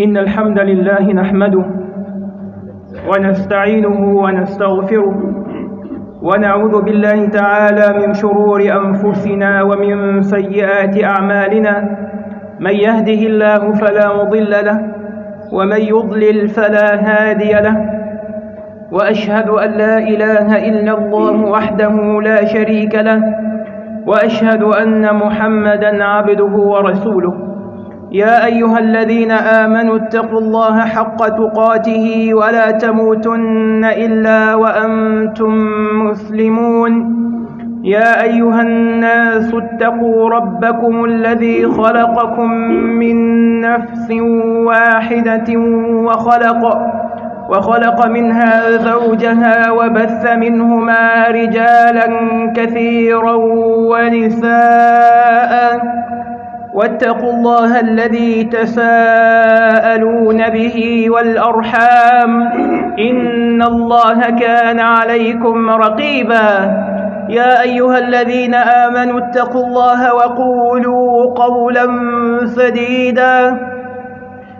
إن الحمد لله نحمده ونستعينه ونستغفره ونعوذ بالله تعالى من شرور أنفسنا ومن سيئات أعمالنا من يهده الله فلا مضل له ومن يضلل فلا هادي له وأشهد أن لا إله إلا الله وحده لا شريك له وأشهد أن محمدا عبده ورسوله يا أيها الذين آمنوا اتقوا الله حق تقاته ولا تموتن إلا وأنتم مسلمون. يا أيها الناس اتقوا ربكم الذي خلقكم من نفس واحدة وخلق وخلق منها زوجها وبث منهما رجالا كثيرا ونساء. واتقوا الله الذي تساءلون به والأرحام. إن الله كان عليكم رقيبا. يا أيها الذين آمنوا اتقوا الله وقولوا قولا سديدا.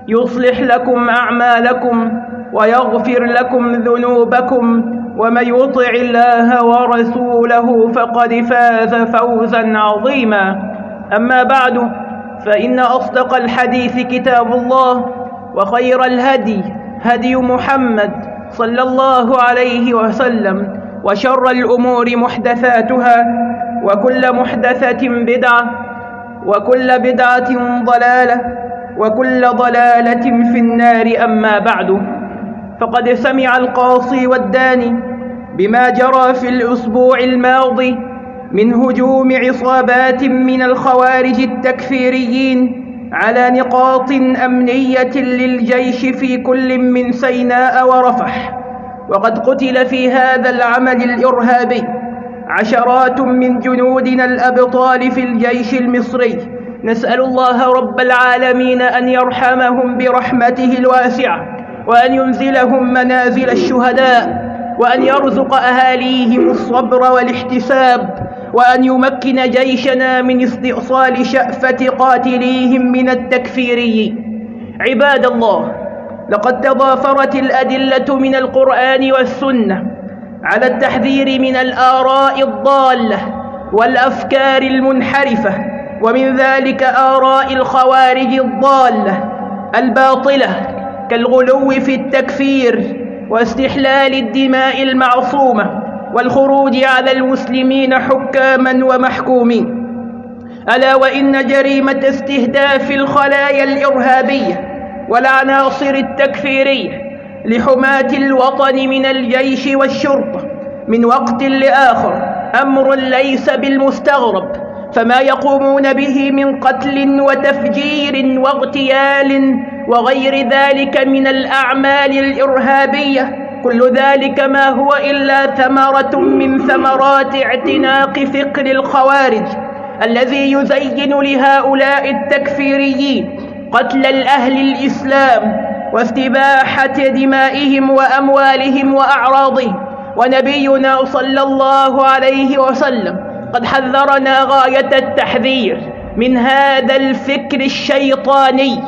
يصلح لكم أعمالكم ويغفر لكم ذنوبكم ومن يطع الله ورسوله فقد فاز فوزا عظيما. أما بعد فإن أصدق الحديث كتاب الله وخير الهدي هدي محمد صلى الله عليه وسلم وشر الأمور محدثاتها وكل محدثة بدعة وكل بدعة ضلالة وكل ضلالة في النار أما بعد فقد سمع القاصي والداني بما جرى في الأسبوع الماضي من هجوم عصابات من الخوارج التكفيريين على نقاط أمنية للجيش في كل من سيناء ورفح. وقد قتل في هذا العمل الإرهابي عشرات من جنودنا الأبطال في الجيش المصري. نسأل الله رب العالمين أن يرحمهم برحمته الواسعة وأن ينزلهم منازل الشهداء وأن يرزق أهاليهم الصبر والاحتساب وأن يمكن جيشنا من استئصال شأفة قاتليهم من التكفيري عباد الله لقد تضافرت الأدلة من القرآن والسنة على التحذير من الآراء الضالة والأفكار المنحرفة ومن ذلك آراء الخوارج الضالة الباطلة كالغلو في التكفير واستحلال الدماء المعصومة. والخروج على المسلمين حكاما ومحكومين. ألا وإن جريمة استهداف الخلايا الإرهابية والعناصر التكفيرية لحماة الوطن من الجيش والشرطة من وقت لآخر أمر ليس بالمستغرب فما يقومون به من قتل وتفجير واغتيال وغير ذلك من الأعمال الإرهابية كل ذلك ما هو إلا ثمرة من ثمرات اعتناق فكر الخوارج الذي يزين لهؤلاء التكفيريين قتل الأهل الإسلام واستباحة دمائهم وأموالهم وأعراضهم ونبينا صلى الله عليه وسلم قد حذرنا غاية التحذير من هذا الفكر الشيطاني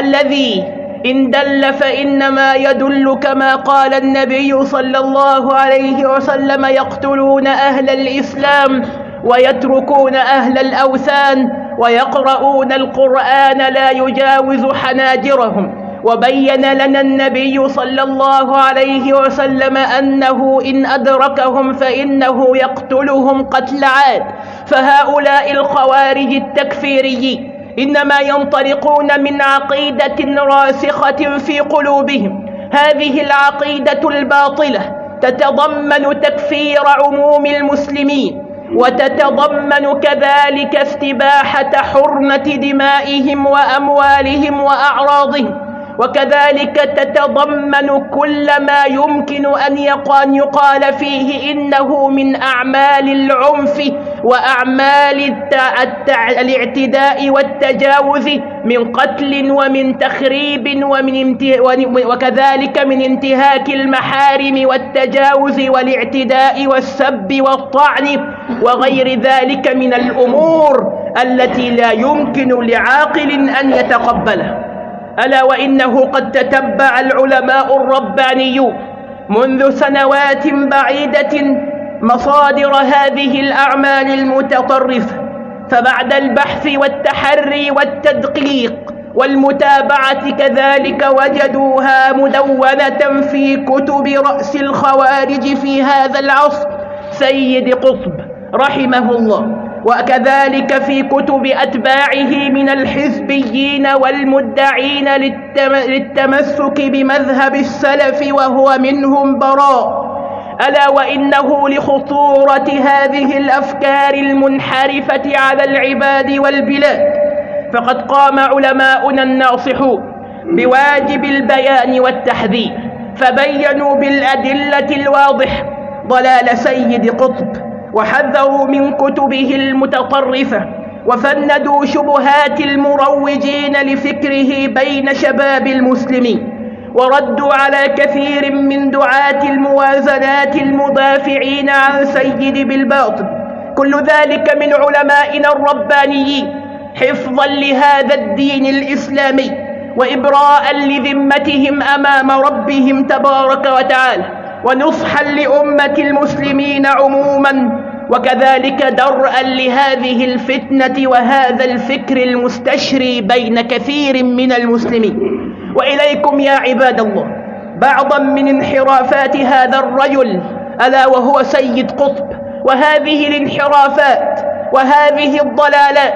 الذي إن دل فإنما يدل كما قال النبي صلى الله عليه وسلم يقتلون أهل الإسلام ويتركون أهل الأوثان ويقرؤون القرآن لا يجاوز حناجرهم. وبين لنا النبي صلى الله عليه وسلم أنه إن أدركهم فإنه يقتلهم قتل عاد. فهؤلاء الخوارج التكفيريين إنما ينطلقون من عقيدة راسخة في قلوبهم. هذه العقيدة الباطلة. تتضمن تكفير عموم المسلمين وتتضمن كذلك استباحة حرمة دمائهم وأموالهم وأعراضهم. وكذلك تتضمن كل ما يمكن أن يقال فيه إنه من أعمال العنف وأعمال الاعتداء والتجاوز من قتل ومن تخريب ومن وكذلك من انتهاك المحارم والتجاوز والاعتداء والسب والطعن وغير ذلك من الأمور التي لا يمكن لعاقل أن يتقبلها. ألا وإنه قد تتبع العلماء الربانيون منذ سنوات بعيدة مصادر هذه الأعمال المتطرفة فبعد البحث والتحري والتدقيق والمتابعة كذلك وجدوها مدونة في كتب رأس الخوارج في هذا العصر سيد قطب رحمه الله. وكذلك في كتب أتباعه من الحزبيين والمدعين للتمسك بمذهب السلف وهو منهم براء. ألا وإنه لخطورة هذه الأفكار المنحرفة على العباد والبلاد. فقد قام علماؤنا الناصحون بواجب البيان والتحذير فبينوا بالأدلة الواضحة ضلال سيد قطب. وحذروا من كتبه المتطرفة وفندوا شبهات المروجين لفكره بين شباب المسلمين وردوا على كثير من دعاة الموازنات المدافعين عن سيد بالباطل. كل ذلك من علمائنا الربانيين حفظا لهذا الدين الإسلامي وإبراء لذمتهم أمام ربهم تبارك وتعالى. ونصحا لأمة المسلمين عموما وكذلك درءا لهذه الفتنة وهذا الفكر المستشري بين كثير من المسلمين. وإليكم يا عباد الله بعضا من انحرافات هذا الرجل ألا وهو سيد قطب وهذه الانحرافات وهذه الضلالات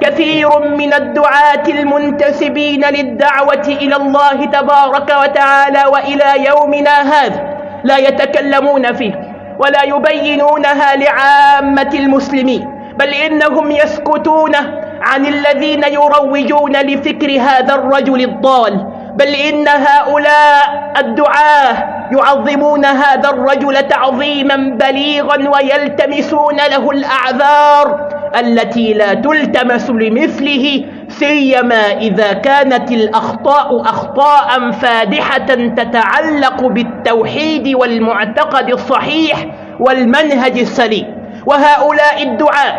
كثير من الدعاة المنتسبين للدعوة إلى الله تبارك وتعالى وإلى يومنا هذا. لا يتكلمون فيه ولا يبينونها لعامة المسلمين بل إنهم يسكتون عن الذين يروجون لفكر هذا الرجل الضال بل إن هؤلاء الدعاة يعظمون هذا الرجل تعظيما بليغا ويلتمسون له الأعذار التي لا تلتمس لمثله سيما إذا كانت الأخطاء أخطاء فادحة تتعلق بالتوحيد والمعتقد الصحيح والمنهج السليم. وهؤلاء الدعاة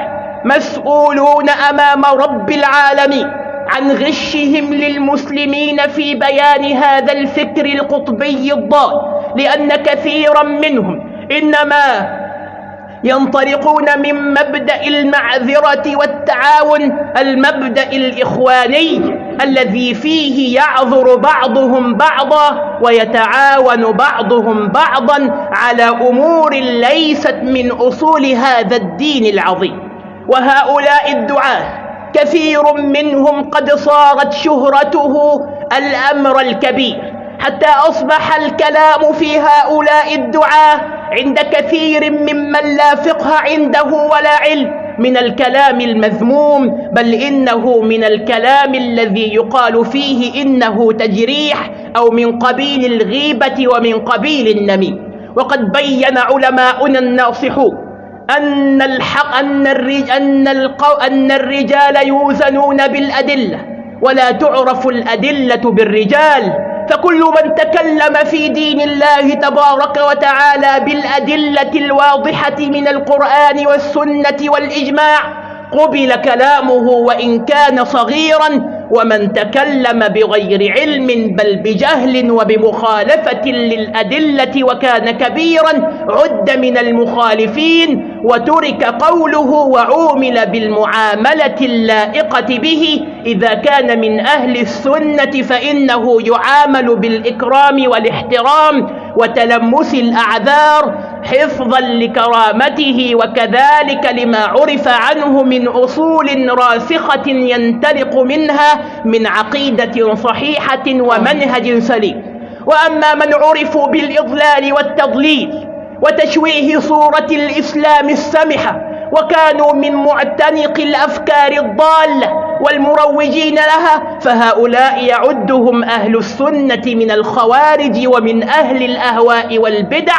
مسؤولون أمام رب العالمين عن غشهم للمسلمين في بيان هذا الفكر القطبي الضال لأن كثيرا منهم إنما ينطلقون من مبدأ المعذرة والتعاون المبدأ الإخواني الذي فيه يعذر بعضهم بعضا ويتعاون بعضهم بعضا على أمور ليست من أصول هذا الدين العظيم. وهؤلاء الدعاة كثير منهم قد صارت شهرته الأمر الكبير. حتى أصبح الكلام في هؤلاء الدعاة عند كثير ممن لا فقه عنده ولا علم من الكلام المذموم بل إنه من الكلام الذي يقال فيه إنه تجريح أو من قبيل الغيبة ومن قبيل النميم وقد بين علماؤنا الناصحون أن الحق أن أن, القو أن الرجال يوزنون بالأدلة ولا تعرف الأدلة بالرجال. فكل من تكلم في دين الله تبارك وتعالى بالأدلة الواضحة من القرآن والسنة والإجماع قبل كلامه وإن كان صغيرا ومن تكلم بغير علم بل بجهل وبمخالفة للأدلة وكان كبيرا عد من المخالفين وترك قوله وعومل بالمعاملة اللائقة به. إذا كان من أهل السنة فإنه يعامل بالإكرام والاحترام وتلمس الأعذار حفظا لكرامته وكذلك لما عرف عنه من أصول راسخة ينطلق منها من عقيدة صحيحة ومنهج سليم. وأما من عرفوا بالإضلال والتضليل وتشويه صورة الإسلام السمحة وكانوا من معتنق الأفكار الضالة والمروجين لها فهؤلاء يعدهم أهل السنة من الخوارج ومن أهل الأهواء والبدع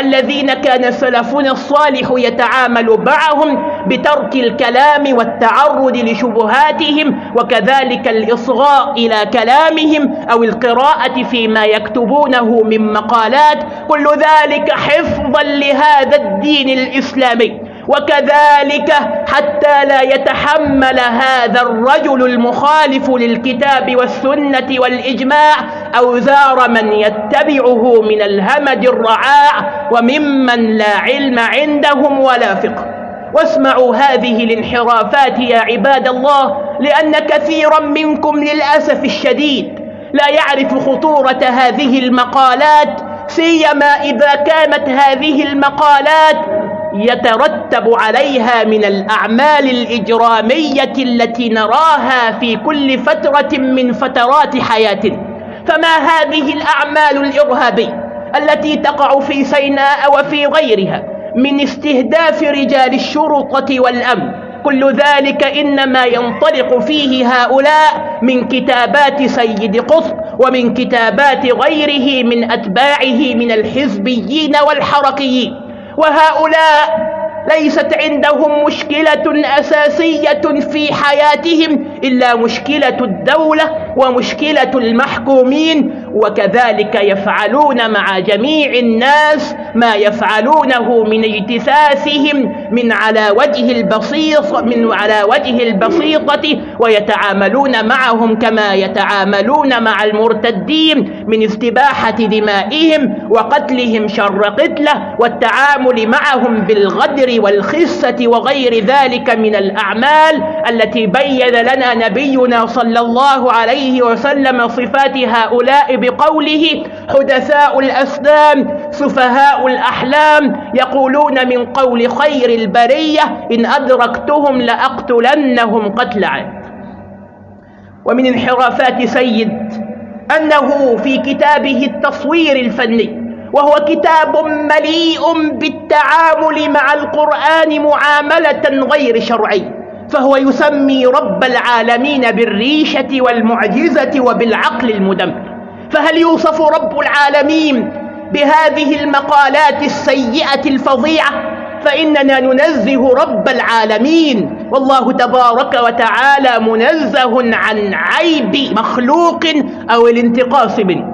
الذين كان سلفنا الصالح يتعامل معهم بترك الكلام والتعرض لشبهاتهم وكذلك الإصغاء إلى كلامهم أو القراءة فيما يكتبونه من مقالات. كل ذلك حفظا لهذا الدين الإسلامي. وكذلك حتى لا يتحمل هذا الرجل المخالف للكتاب والسنة والإجماع أوزار من يتبعه من الهمج الرعاع وممن لا علم عندهم ولا فقه. واسمعوا هذه الانحرافات يا عباد الله لأن كثيرا منكم للأسف الشديد لا يعرف خطورة هذه المقالات سيما إذا كانت هذه المقالات يترتب عليها من الأعمال الإجرامية التي نراها في كل فترة من فترات حياتنا فما هذه الأعمال الإرهابية التي تقع في سيناء وفي غيرها من استهداف رجال الشرطة والأمن؟ كل ذلك إنما ينطلق فيه هؤلاء من كتابات سيد قطب ومن كتابات غيره من أتباعه من الحزبيين والحركيين. وهؤلاء ليست عندهم مشكلة أساسية في حياتهم إلا مشكلة الدولة ومشكلة المحكومين وكذلك يفعلون مع جميع الناس ما يفعلونه من اجتثاثهم من على وجه البسيط من على وجه البسيطة ويتعاملون معهم كما يتعاملون مع المرتدين من استباحة دمائهم وقتلهم شر قتلة والتعامل معهم بالغدر والخسة وغير ذلك من الأعمال التي بين لنا نبينا صلى الله عليه وسلم صفات هؤلاء بقوله حدثاء الأسلام سفهاء الأحلام يقولون من قول خير البرية إن أدركتهم لأقتلنهم قتل عاد. ومن انحرافات سيد أنه في كتابه التصوير الفني وهو كتاب مليء بالتعامل مع القرآن معاملة غير شرعية. فهو يسمي رب العالمين بالريشة والمعجزة وبالعقل المدمر. فهل يوصف رب العالمين بهذه المقالات السيئة الفظيعة؟ فإننا ننزه رب العالمين. والله تبارك وتعالى منزه عن عيب مخلوق أو الانتقاص منه.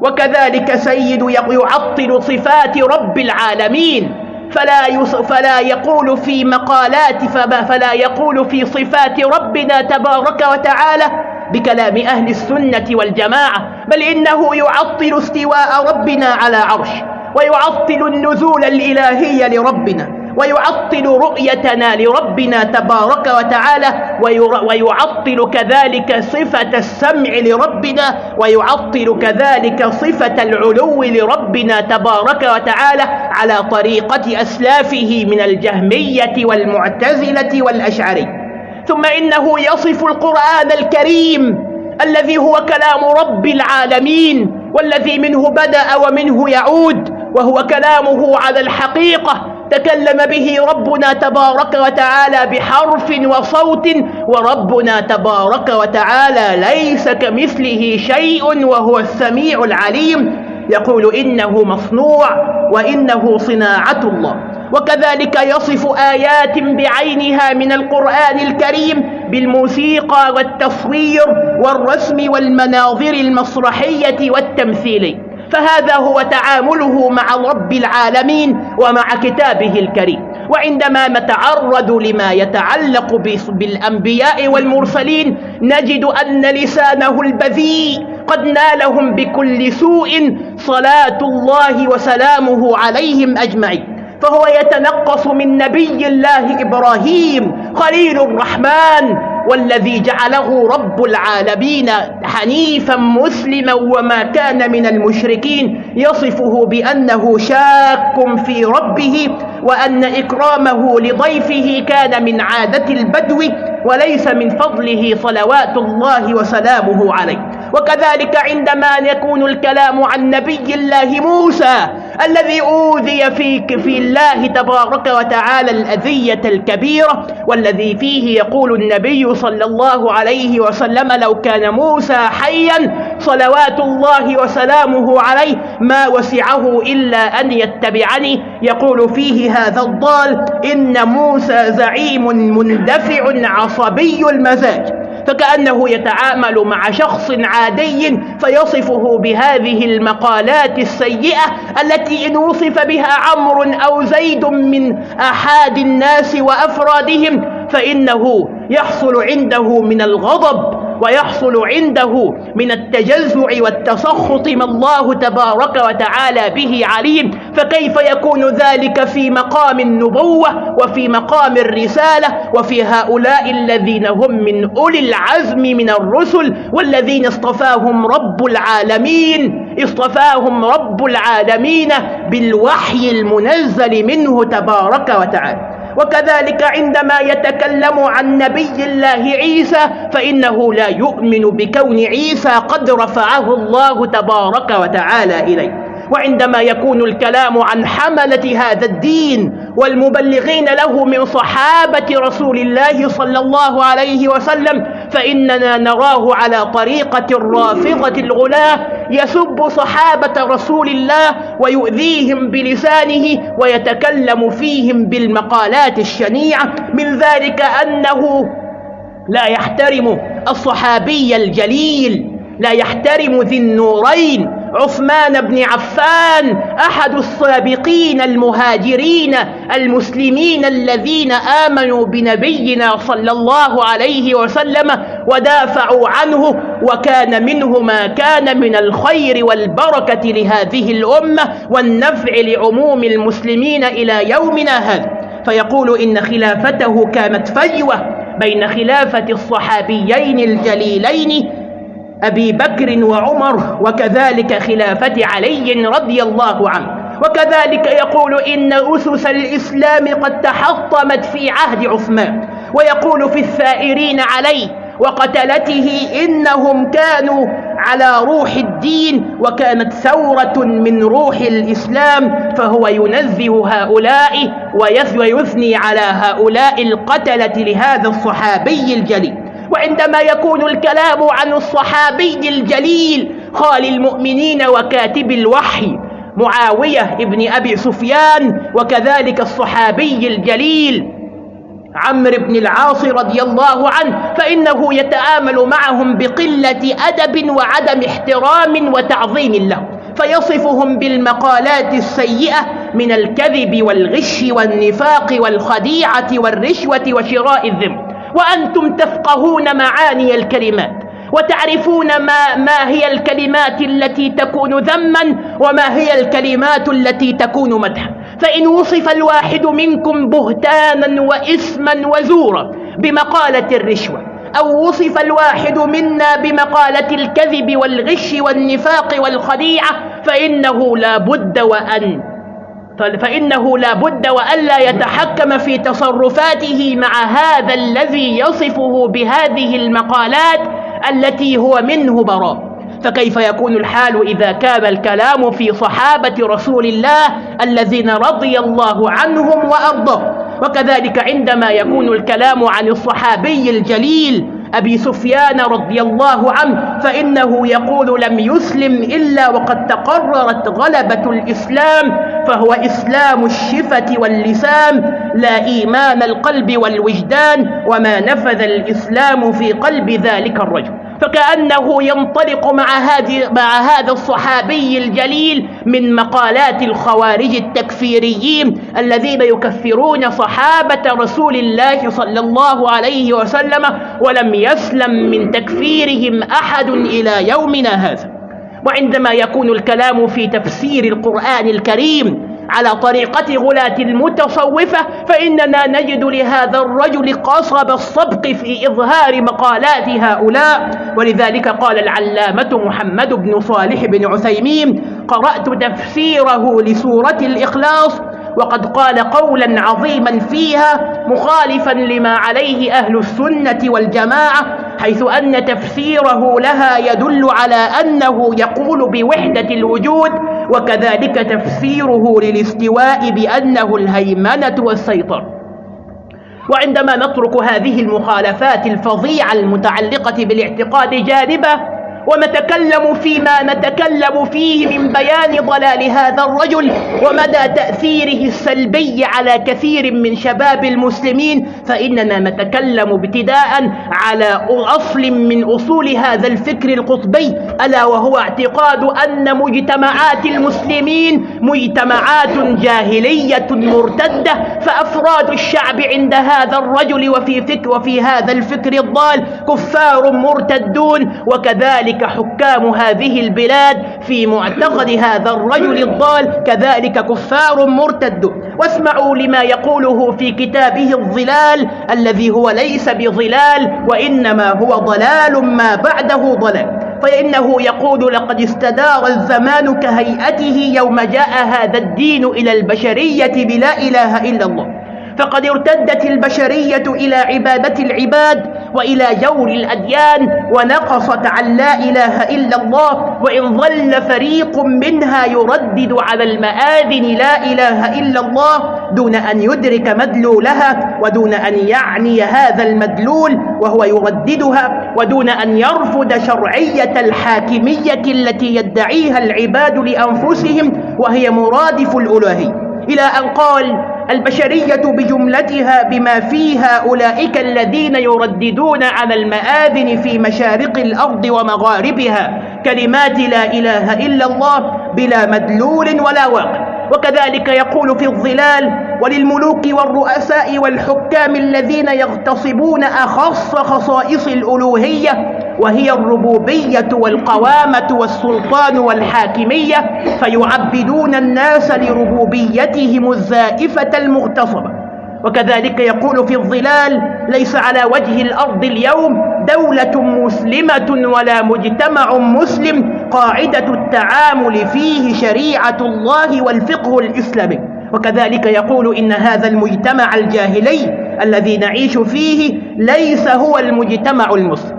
وكذلك سيد يعطل صفات رب العالمين. فلا, فلا يقول في مقالات فلا يقول في صفات ربنا تبارك وتعالى بكلام أهل السنة والجماعة بل إنه يعطل استواء ربنا على عرش ويعطل النزول الإلهي لربنا. ويعطل رؤيتنا لربنا تبارك وتعالى ويعطل كذلك صفة السمع لربنا ويعطل كذلك صفة العلو لربنا تبارك وتعالى على طريقة أسلافه من الجهمية والمعتزلة والأشعري. ثم إنه يصف القرآن الكريم الذي هو كلام رب العالمين والذي منه بدأ ومنه يعود وهو كلامه على الحقيقة. تكلم به ربنا تبارك وتعالى بحرف وصوت وربنا تبارك وتعالى ليس كمثله شيء وهو السميع العليم. يقول إنه مصنوع وإنه صناعة الله. وكذلك يصف آيات بعينها من القرآن الكريم بالموسيقى والتصوير والرسم والمناظر المسرحية والتمثيلي فهذا هو تعامله مع رب العالمين ومع كتابه الكريم. وعندما نتعرض لما يتعلق بالأنبياء والمرسلين نجد أن لسانه البذيء قد نالهم بكل سوء صلاة الله وسلامه عليهم أجمعين. فهو يتنقص من نبي الله إبراهيم خليل الرحمن والذي جعله رب العالمين حنيفا مسلما وما كان من المشركين يصفه بأنه شاك في ربه وأن إكرامه لضيفه كان من عادة البدو. وليس من فضله صلوات الله وسلامه عليه. وكذلك عندما يكون الكلام عن نبي الله موسى الذي أوذي في, في الله تبارك وتعالى الأذية الكبيرة والذي فيه يقول النبي صلى الله عليه وسلم لو كان موسى حيا صلوات الله وسلامه عليه ما وسعه إلا أن يتبعني. يقول فيه هذا الضال إن موسى زعيم مندفع عصبي المزاج فكأنه يتعامل مع شخص عادي فيصفه بهذه المقالات السيئة التي إن وصف بها عمرو أو زيد من أحد الناس وأفرادهم فإنه يحصل عنده من الغضب ويحصل عنده من التجزع والتسخط ما الله تبارك وتعالى به عليم. فكيف يكون ذلك في مقام النبوة وفي مقام الرسالة وفي هؤلاء الذين هم من أولي العزم من الرسل والذين اصطفاهم رب العالمين اصطفاهم رب العالمين بالوحي المنزل منه تبارك وتعالى. وكذلك عندما يتكلم عن نبي الله عيسى فإنه لا يؤمن بكون عيسى قد رفعه الله تبارك وتعالى إليه. وعندما يكون الكلام عن حملة هذا الدين والمبلغين له من صحابة رسول الله صلى الله عليه وسلم فإننا نراه على طريقة الرافضة الغلاة يسب صحابة رسول الله ويؤذيهم بلسانه ويتكلم فيهم بالمقالات الشنيعة من ذلك أنه لا يحترم الصحابي الجليل لا يحترم ذي النورين. عثمان بن عفان أحد السابقين المهاجرين المسلمين الذين آمنوا بنبينا صلى الله عليه وسلم ودافعوا عنه وكان منه ما كان من الخير والبركة لهذه الأمة والنفع لعموم المسلمين إلى يومنا هذا. فيقول إن خلافته كانت فجوة بين خلافة الصحابيين الجليلين أبي بكر وعمر وكذلك خلافة علي رضي الله عنه. وكذلك يقول إن أسس الإسلام قد تحطمت في عهد عثمان. ويقول في الثائرين عليه وقتلته إنهم كانوا على روح الدين وكانت ثورة من روح الإسلام فهو ينزه هؤلاء ويثني على هؤلاء القتلة لهذا الصحابي الجليل. وعندما يكون الكلام عن الصحابي الجليل خال المؤمنين وكاتب الوحي معاوية ابن أبي سفيان وكذلك الصحابي الجليل عمرو بن العاص رضي الله عنه فإنه يتعامل معهم بقلة أدب وعدم احترام وتعظيم له فيصفهم بالمقالات السيئة من الكذب والغش والنفاق والخديعة والرشوة وشراء الذم. وأنتم تفقهون معاني الكلمات وتعرفون ما, ما هي الكلمات التي تكون ذما وما هي الكلمات التي تكون مدحا. فإن وصف الواحد منكم بهتانا وإثما وزورا بمقالة الرشوة أو وصف الواحد منا بمقالة الكذب والغش والنفاق والخديعة فإنه لا بد وأن فإنه لا بد وألا يتحكم في تصرفاته مع هذا الذي يصفه بهذه المقالات التي هو منه براء. فكيف يكون الحال إذا كان الكلام في صحابة رسول الله الذين رضي الله عنهم وأرضهم وكذلك عندما يكون الكلام عن الصحابي الجليل أبي سفيان رضي الله عنه فإنه يقول لم يسلم إلا وقد تقررت غلبة الإسلام فهو إسلام الشفة واللسان لا إيمان القلب والوجدان وما نفذ الإسلام في قلب ذلك الرجل. فكأنه ينطلق مع هذه مع هذا الصحابي الجليل من مقالات الخوارج التكفيريين الذين يكفرون صحابة رسول الله صلى الله عليه وسلم ولم يسلم من تكفيرهم أحد إلى يومنا هذا. وعندما يكون الكلام في تفسير القرآن الكريم على طريقة غلاة المتصوفة فإننا نجد لهذا الرجل قصب الصبق في إظهار مقالات هؤلاء. ولذلك قال العلامة محمد بن صالح بن عثيمين قرأت تفسيره لسورة الإخلاص وقد قال قولا عظيما فيها مخالفا لما عليه أهل السنة والجماعة حيث أن تفسيره لها يدل على أنه يقول بوحدة الوجود وكذلك تفسيره للاستواء بأنه الهيمنة والسيطرة. وعندما نترك هذه المخالفات الفظيعة المتعلقة بالاعتقاد جانبه ونتكلم فيما نتكلم فيه من بيان ضلال هذا الرجل ومدى تأثيره السلبي على كثير من شباب المسلمين فإننا نتكلم ابتداء على أصل من أصول هذا الفكر القطبي ألا وهو اعتقاد أن مجتمعات المسلمين مجتمعات جاهلية مرتدة فأفراد الشعب عند هذا الرجل وفي فكر وفي هذا الفكر الضال كفار مرتدون وكذلك حكام هذه البلاد في معتقد هذا الرجل الضال كذلك كفار مرتدون واسمعوا لما يقوله في كتابه الظلال الذي هو ليس بظلال وإنما هو ضلال ما بعده ضلال. فإنه يقول لقد استدار الزمان كهيئته يوم جاء هذا الدين إلى البشرية بلا إله إلا الله. فقد ارتدت البشرية إلى عبادة العباد وإلى جور الأديان ونقصت عن لا إله إلا الله وإن ظل فريق منها يردد على المآذن لا إله إلا الله دون أن يدرك مدلولها ودون أن يعني هذا المدلول وهو يرددها ودون أن يرفض شرعية الحاكمية التي يدعيها العباد لأنفسهم وهي مرادف الألوهية. إلى أن قال البشرية بجملتها بما فيها أولئك الذين يرددون على المآذن في مشارق الأرض ومغاربها كلمات لا إله إلا الله بلا مدلول ولا واقع. وكذلك يقول في الظلال وللملوك والرؤساء والحكام الذين يغتصبون أخص خصائص الألوهية وهي الربوبية والقوامة والسلطان والحاكمية فيعبدون الناس لربوبيتهم الزائفة المغتصبة. وكذلك يقول في الظلال ليس على وجه الأرض اليوم دولة مسلمة ولا مجتمع مسلم قاعدة التعامل فيه شريعة الله والفقه الإسلامي. وكذلك يقول إن هذا المجتمع الجاهلي الذي نعيش فيه ليس هو المجتمع المسلم.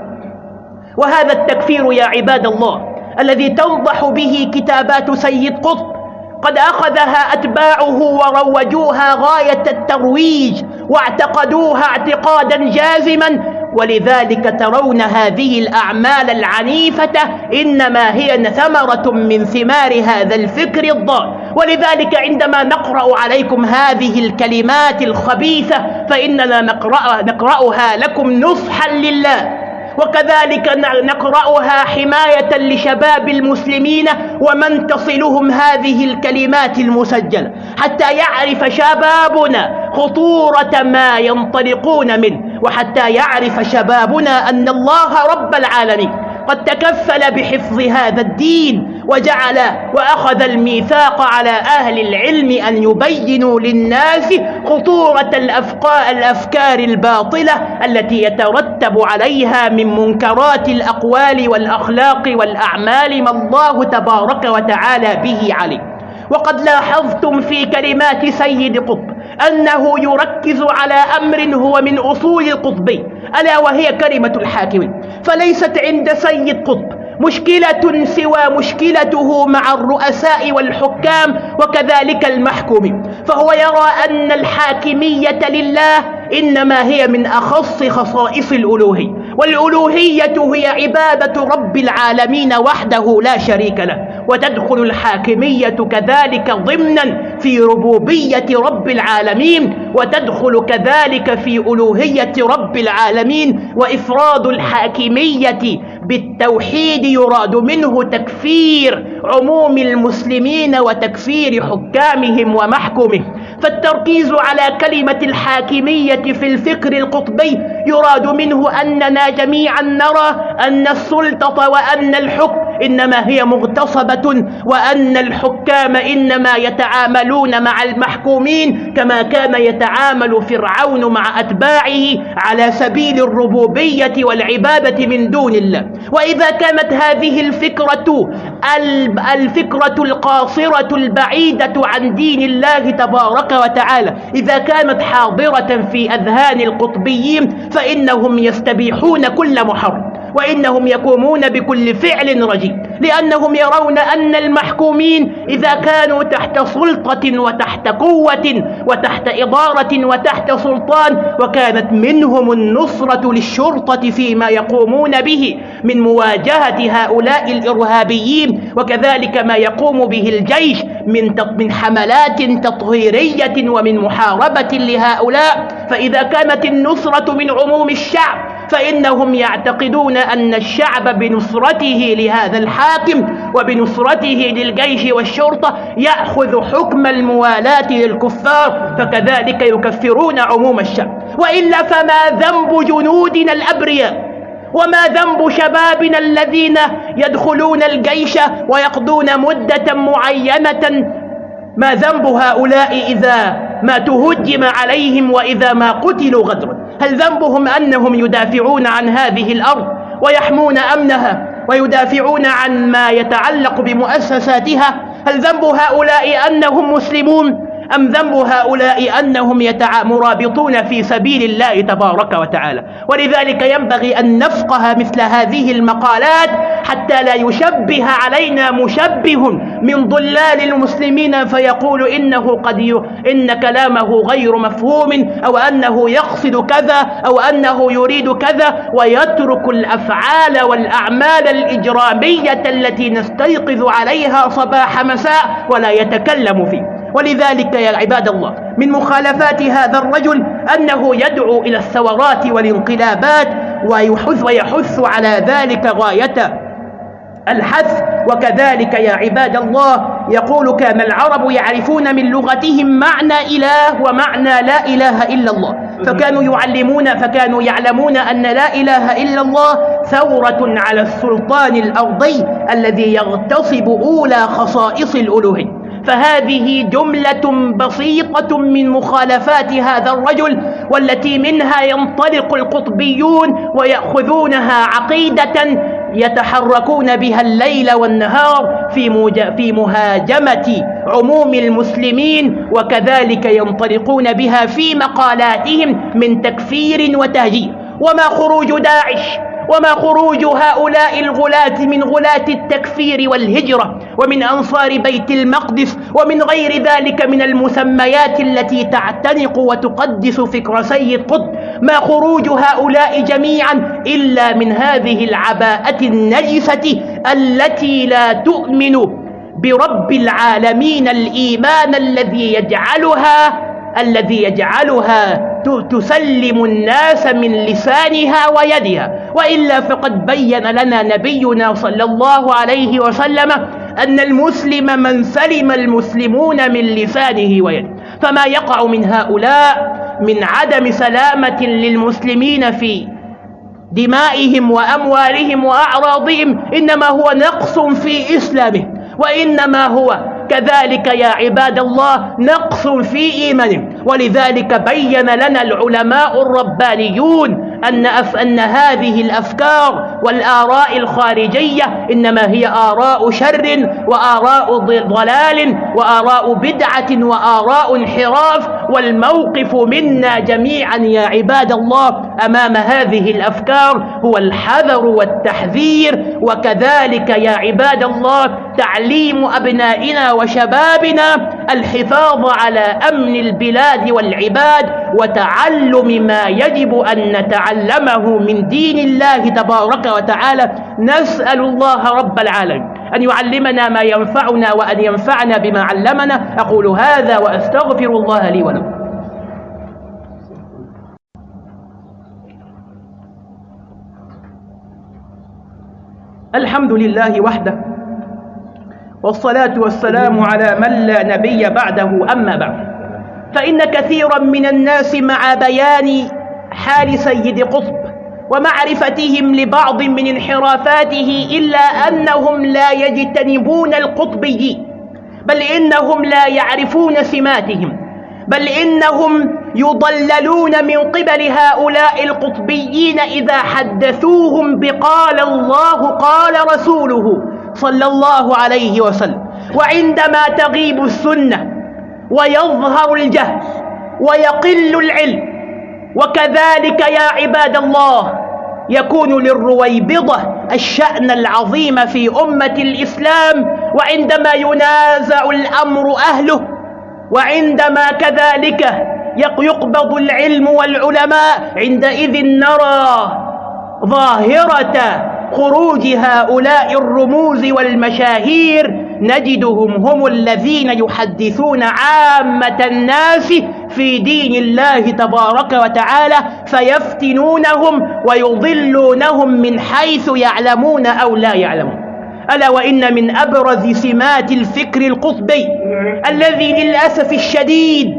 وهذا التكفير يا عباد الله الذي تنضح به كتابات سيد قطب قد أخذها أتباعه وروجوها غاية الترويج واعتقدوها اعتقادا جازما ولذلك ترون هذه الأعمال العنيفة إنما هي ثمرة من ثمار هذا الفكر الضال ولذلك عندما نقرأ عليكم هذه الكلمات الخبيثة فإننا نقرأ نقرأها لكم نصحا لله. وكذلك نقرأها حماية لشباب المسلمين ومن تصلهم هذه الكلمات المسجلة حتى يعرف شبابنا خطورة ما ينطلقون منه وحتى يعرف شبابنا أن الله رب العالمين. قد تكفل بحفظ هذا الدين وجعل وأخذ الميثاق على أهل العلم أن يبينوا للناس خطورة الأفكار الباطلة التي يترتب عليها من منكرات الأقوال والأخلاق والأعمال ما الله تبارك وتعالى به عليه. وقد لاحظتم في كلمات سيد قطب أنه يركز على أمر هو من أصول القطبي ألا وهي كلمة الحاكم. فليست عند سيد قطب مشكلة سوى مشكلته مع الرؤساء والحكام وكذلك المحكوم. فهو يرى أن الحاكمية لله إنما هي من أخص خصائص الألوهية. والألوهية هي عبادة رب العالمين وحده لا شريك له وتدخل الحاكمية كذلك ضمنا في ربوبية رب العالمين وتدخل كذلك في ألوهية رب العالمين وإفراد الحاكمية بالتوحيد يراد منه تكفير عموم المسلمين وتكفير حكامهم ومحكمهم فالتركيز على كلمة الحاكمية في الفكر القطبي يراد منه أننا جميعا نرى أن السلطة وأن الحكم إنما هي مغتصبة وأن الحكام إنما يتعاملون مع المحكومين كما كان يتعامل فرعون مع أتباعه على سبيل الربوبية والعبادة من دون الله. وإذا كانت هذه الفكرة الفكرة القاصرة البعيدة عن دين الله تبارك وتعالى إذا كانت حاضرة في أذهان القطبيين فإنهم يستبيحون كل محرم. وإنهم يقومون بكل فعل رجيم لأنهم يرون أن المحكومين إذا كانوا تحت سلطة وتحت قوة وتحت إدارة وتحت سلطان وكانت منهم النصرة للشرطة فيما يقومون به من مواجهة هؤلاء الإرهابيين وكذلك ما يقوم به الجيش من من حملات تطهيرية ومن محاربة لهؤلاء. فإذا كانت النصرة من عموم الشعب فإنهم يعتقدون أن الشعب بنصرته لهذا الحاكم وبنصرته للجيش والشرطة يأخذ حكم الموالاة للكفار فكذلك يكفرون عموم الشعب. وإلا فما ذنب جنودنا الأبرياء؟ وما ذنب شبابنا الذين يدخلون الجيش ويقضون مدة معينة؟ ما ذنب هؤلاء إذا ما تهجم عليهم وإذا ما قتلوا غدرا هل ذنبهم أنهم يدافعون عن هذه الأرض ويحمون أمنها ويدافعون عن ما يتعلق بمؤسساتها؟ هل ذنب هؤلاء أنهم مسلمون؟ أم ذنب هؤلاء أنهم. مرابطون في سبيل الله تبارك وتعالى ولذلك ينبغي أن نفقه مثل هذه المقالات حتى لا يشبه علينا مشبه من ضلال المسلمين فيقول إنه قد ي... إن كلامه غير مفهوم أو أنه يقصد كذا أو أنه يريد كذا ويترك الأفعال والأعمال الإجرامية التي نستيقظ عليها صباح مساء ولا يتكلم فيه ولذلك يا عباد الله من مخالفات هذا الرجل أنه يدعو إلى الثورات والانقلابات ويحث, ويحث على ذلك غاية الحث. وكذلك يا عباد الله يقول كان العرب يعرفون من لغتهم معنى إله ومعنى لا إله إلا الله. فكانوا يعلمون فكانوا يعلمون أن لا إله إلا الله ثورة على السلطان الأرضي الذي يغتصب أولى خصائص الألوهية. فهذه جملة بسيطة من مخالفات هذا الرجل والتي منها ينطلق القطبيون ويأخذونها عقيدة يتحركون بها الليل والنهار في, في مهاجمة عموم المسلمين وكذلك ينطلقون بها في مقالاتهم من تكفير وتهجير. وما خروج داعش وما خروج هؤلاء الغلاة من غلاة التكفير والهجرة ومن أنصار بيت المقدس ومن غير ذلك من المسميات التي تعتنق وتقدس فكر سيد قطب. ما خروج هؤلاء جميعا إلا من هذه العباءة النجسة التي لا تؤمن برب العالمين الإيمان الذي يجعلها الذي يجعلها تسلم الناس من لسانها ويدها وإلا فقد بين لنا نبينا صلى الله عليه وسلم أن المسلم من سلم المسلمون من لسانه ويده. فما يقع من هؤلاء من عدم سلامة للمسلمين في دمائهم وأموالهم وأعراضهم إنما هو نقص في إسلامهم وإنما هو كذلك يا عباد الله نقص في إيمانهم. ولذلك بين لنا العلماء الربانيون أن, أف أن هذه الأفكار والآراء الخارجية إنما هي آراء شر وآراء ضلال وآراء بدعة وآراء انحراف والموقف منا جميعا يا عباد الله أمام هذه الأفكار هو الحذر والتحذير وكذلك يا عباد الله تعليم أبنائنا وشبابنا الحفاظ على أمن البلاد والعباد وتعلم ما يجب أن نتعلم علمه من دين الله تبارك وتعالى نسأل الله رب العالمين أن يعلمنا ما ينفعنا وأن ينفعنا بما علمنا. أقول هذا وأستغفر الله لي ولكم. الحمد لله وحده والصلاة والسلام على من لا نبي بعده أما بعد. فإن كثيرا من الناس مع بيان حال سيد قطب ومعرفتهم لبعض من انحرافاته إلا أنهم لا يجتنبون القطبيين بل إنهم لا يعرفون سماتهم بل إنهم يضللون من قبل هؤلاء القطبيين إذا حدثوهم بقال الله قال رسوله صلى الله عليه وسلم. وعندما تغيب السنة ويظهر الجهل ويقل العلم وكذلك يا عباد الله يكون للرويبضة الشأن العظيم في أمة الإسلام وعندما ينازع الأمر أهله وعندما كذلك يقبض العلم والعلماء عندئذ نرى ظاهرة خروج هؤلاء الرموز والمشاهير نجدهم هم الذين يحدثون عامة الناس في دين الله تبارك وتعالى فيفتنونهم ويضلونهم من حيث يعلمون أو لا يعلمون. ألا وإن من أبرز سمات الفكر القطبي الذي للأسف الشديد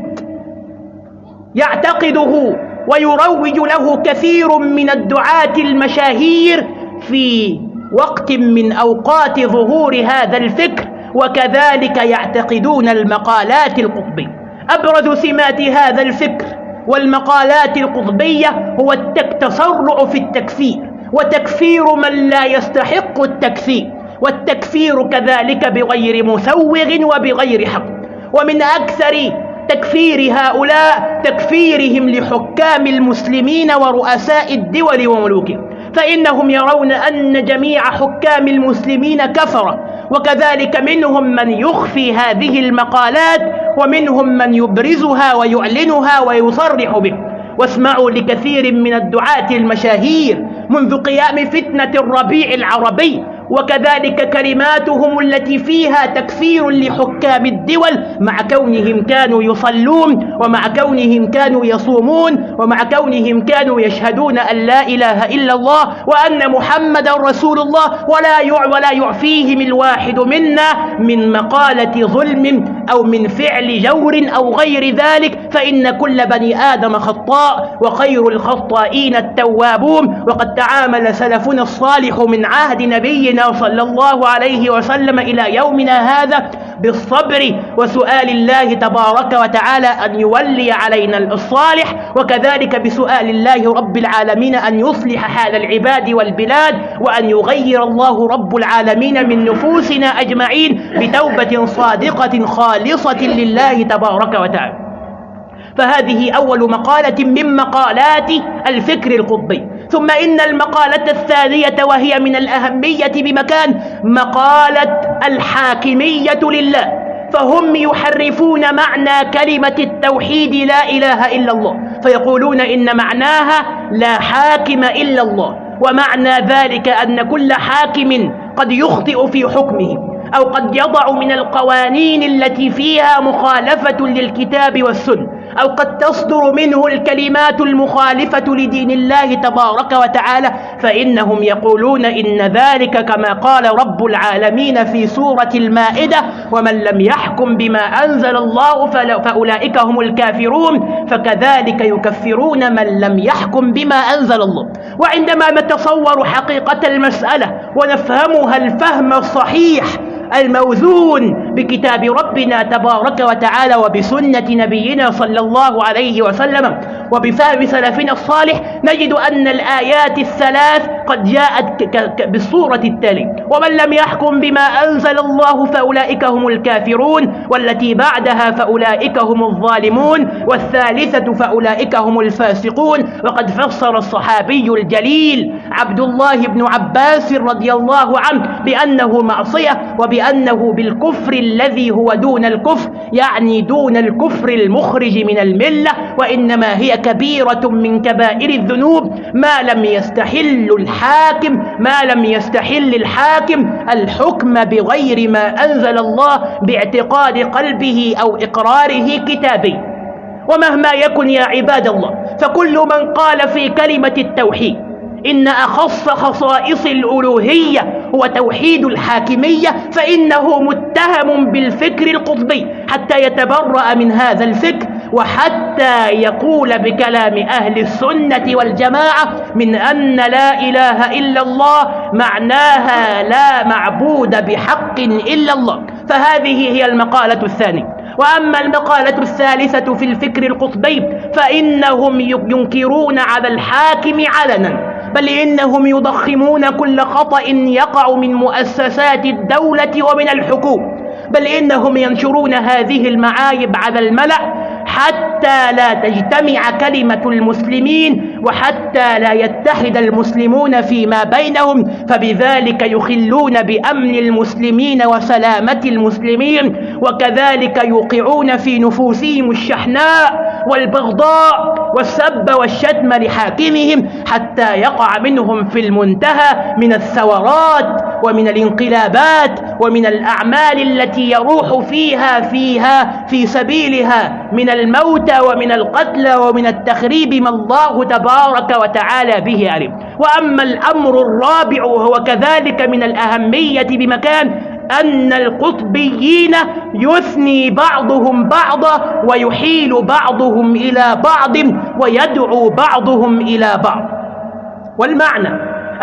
يعتقده ويروج له كثير من الدعاة المشاهير في وقت من أوقات ظهور هذا الفكر وكذلك يعتقدون المقالات القطبية. أبرز سمات هذا الفكر والمقالات القطبية هو التسرع في التكفير وتكفير من لا يستحق التكفير والتكفير كذلك بغير مسوغ وبغير حق. ومن أكثر تكفير هؤلاء تكفيرهم لحكام المسلمين ورؤساء الدول وملوكهم. فإنهم يرون أن جميع حكام المسلمين كفرة وكذلك منهم من يخفي هذه المقالات ومنهم من يبرزها ويعلنها ويصرح به. واسمعوا لكثير من الدعاة المشاهير منذ قيام فتنة الربيع العربي وكذلك كلماتهم التي فيها تكفير لحكام الدول مع كونهم كانوا يصلون ومع كونهم كانوا يصومون ومع كونهم كانوا يشهدون أن لا إله إلا الله وأن محمد رسول الله ولا ولا يعفيهم الواحد منا من مقالة ظلم أو من فعل جور أو غير ذلك فإن كل بني آدم خطاء وخير الخطائين التوابون وقد تعامل سلفنا الصالح من عهد نبينا صلى الله عليه وسلم إلى يومنا هذا بالصبر وسؤال الله تبارك وتعالى أن يولي علينا الصالح وكذلك بسؤال الله رب العالمين أن يصلح حال العباد والبلاد وأن يغير الله رب العالمين من نفوسنا أجمعين بتوبة صادقة خالصة لله تبارك وتعالى. فهذه أول مقالة من مقالات الفكر القطبي. ثم إن المقالة الثانية وهي من الأهمية بمكان مقالة الحاكمية لله فهم يحرفون معنى كلمة التوحيد لا إله إلا الله فيقولون إن معناها لا حاكم إلا الله ومعنى ذلك أن كل حاكم قد يخطئ في حكمه أو قد يضع من القوانين التي فيها مخالفة للكتاب والسنة. أو قد تصدر منه الكلمات المخالفة لدين الله تبارك وتعالى فإنهم يقولون إن ذلك كما قال رب العالمين في سورة المائدة ومن لم يحكم بما أنزل الله فأولئك هم الكافرون فكذلك يكفرون من لم يحكم بما أنزل الله. وعندما نتصور حقيقة المسألة ونفهمها الفهم الصحيح الموزون بكتاب ربنا تبارك وتعالى وبسنة نبينا صلى الله عليه وسلم وبفهم سلفنا الصالح نجد أن الآيات الثلاث قد جاءت بالصورة التالية ومن لم يحكم بما أنزل الله فأولئك هم الكافرون والتي بعدها فأولئك هم الظالمون والثالثة فأولئك هم الفاسقون. وقد فسر الصحابي الجليل عبد الله بن عباس رضي الله عنه بأنه معصية وبأنه بالكفر الذي هو دون الكفر يعني دون الكفر المخرج من الملة وإنما هي كبيرة من كبائر الذنوب. ما لم يستحل الحاكم ما لم يستحل الحاكم الحكم بغير ما أنزل الله باعتقاد قلبه أو إقراره كتابي. ومهما يكن يا عباد الله فكل من قال في كلمة التوحيد إن أخص خصائص الألوهية هو توحيد الحاكمية فإنه متهم بالفكر القطبي حتى يتبرأ من هذا الفكر وحتى يقول بكلام أهل السنة والجماعة من أن لا إله إلا الله معناها لا معبود بحق إلا الله. فهذه هي المقالة الثانية. وأما المقالة الثالثة في الفكر القطبي فإنهم ينكرون على الحاكم علنا. بل إنهم يضخمون كل خطأ يقع من مؤسسات الدولة ومن الحكومة. بل إنهم ينشرون هذه المعايب على الملأ حتى لا تجتمع كلمة المسلمين وحتى لا يتحد المسلمون فيما بينهم فبذلك يخلون بأمن المسلمين وسلامة المسلمين وكذلك يوقعون في نفوسهم الشحناء والبغضاء والسب والشتم لحاكمهم حتى يقع منهم في المنتهى من الثورات ومن الانقلابات ومن الأعمال التي يروح فيها فيها في سبيلها من الموتى ومن القتلى ومن التخريب ما الله تبارك وتعالى به علم. وأما الأمر الرابع وهو كذلك من الأهمية بمكان أن القطبيين يثني بعضهم بعضا ويحيل بعضهم إلى بعض ويدعو بعضهم إلى بعض. والمعنى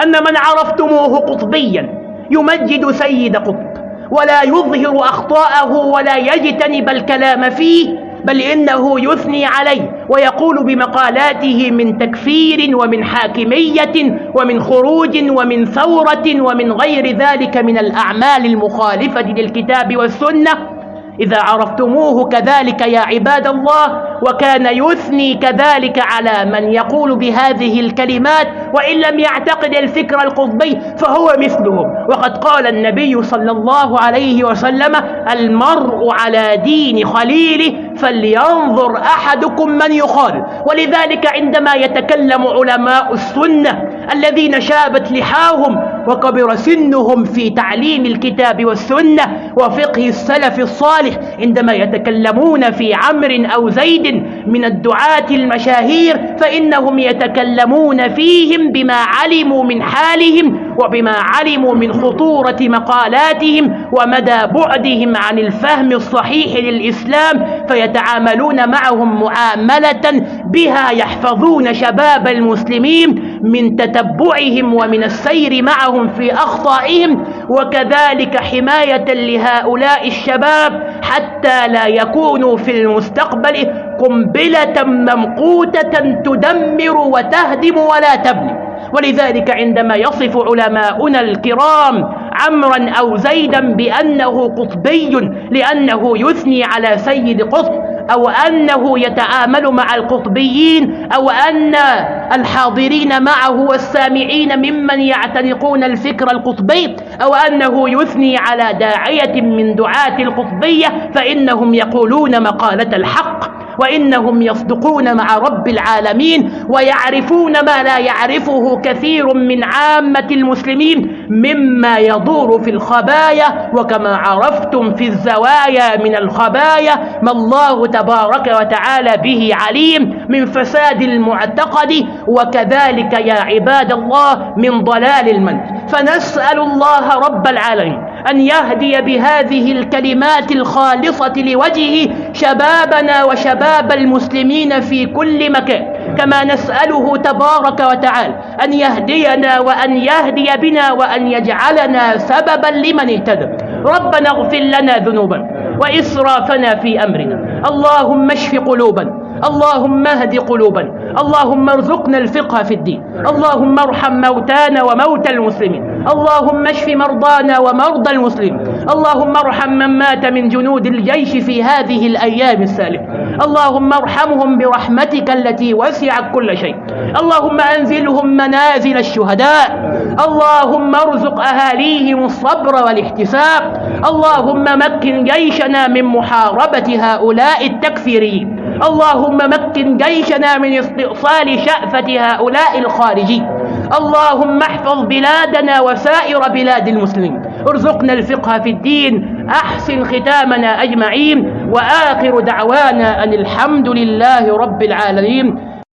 أن من عرفتموه قطبيا يمجد سيد قطب ولا يظهر أخطاءه ولا يجتنب الكلام فيه بل إنه يثني عليه ويقول بمقالاته من تكفير ومن حاكمية ومن خروج ومن ثورة ومن غير ذلك من الأعمال المخالفة للكتاب والسنة. إذا عرفتموه كذلك يا عباد الله وكان يثني كذلك على من يقول بهذه الكلمات وإن لم يعتقد الفكر القطبي فهو مثلهم. وقد قال النبي صلى الله عليه وسلم المرء على دين خليله فلينظر أحدكم من يخالف. ولذلك عندما يتكلم علماء السنة الذين شابت لحاهم وكبر سنهم في تعليم الكتاب والسنة وفقه السلف الصالح عندما يتكلمون في عمر أو زيد من الدعاة المشاهير فإنهم يتكلمون فيهم بما علموا من حالهم وبما علموا من خطورة مقالاتهم ومدى بعدهم عن الفهم الصحيح للإسلام فيتعاملون معهم معاملة بها يحفظون شباب المسلمين من تتبعهم ومن السير معهم في أخطائهم وكذلك حماية لهؤلاء الشباب حتى لا يكونوا في المستقبل قنبلة ممقوتة تدمر وتهدم ولا تبني. ولذلك عندما يصف علماؤنا الكرام عمرا أو زيدا بأنه قطبي لأنه يثني على سيد قطب أو أنه يتعامل مع القطبيين أو أن الحاضرين معه والسامعين ممن يعتنقون الفكر القطبي أو أنه يثني على داعية من دعاة القطبية فإنهم يقولون مقالة الحق. وإنهم يصدقون مع رب العالمين ويعرفون ما لا يعرفه كثير من عامة المسلمين مما يدور في الخبايا وكما عرفتم في الزوايا من الخبايا ما الله تبارك وتعالى به عليم من فساد المعتقد وكذلك يا عباد الله من ضلال المنهج فنسأل الله رب العالمين أن يهدي بهذه الكلمات الخالصة لوجهه شبابنا وشباب المسلمين في كل مكان. كما نسأله تبارك وتعالى أن يهدينا وأن يهدي بنا وأن يجعلنا سببا لمن اهتدى. ربنا اغفر لنا ذنوبا وإسرافنا في أمرنا. اللهم اشف قلوبنا. اللهم اهد قلوبنا. اللهم ارزقنا الفقه في الدين. اللهم ارحم موتانا وموتى المسلمين. اللهم اشف مرضانا ومرضى المسلمين. اللهم ارحم من مات من جنود الجيش في هذه الأيام السالفة اللهم ارحمهم برحمتك التي وسعت كل شيء. اللهم أنزلهم منازل الشهداء. اللهم ارزق أهاليهم الصبر والاحتساب. اللهم مكن جيشنا من محاربة هؤلاء التكفيريين. اللهم مكن جيشنا من استئصال شأفة هؤلاء الخارجين. اللهم احفظ بلادنا وسائر بلاد المسلمين. ارزقنا الفقه في الدين. أحسن ختامنا أجمعين. وآخر دعوانا أن الحمد لله رب العالمين.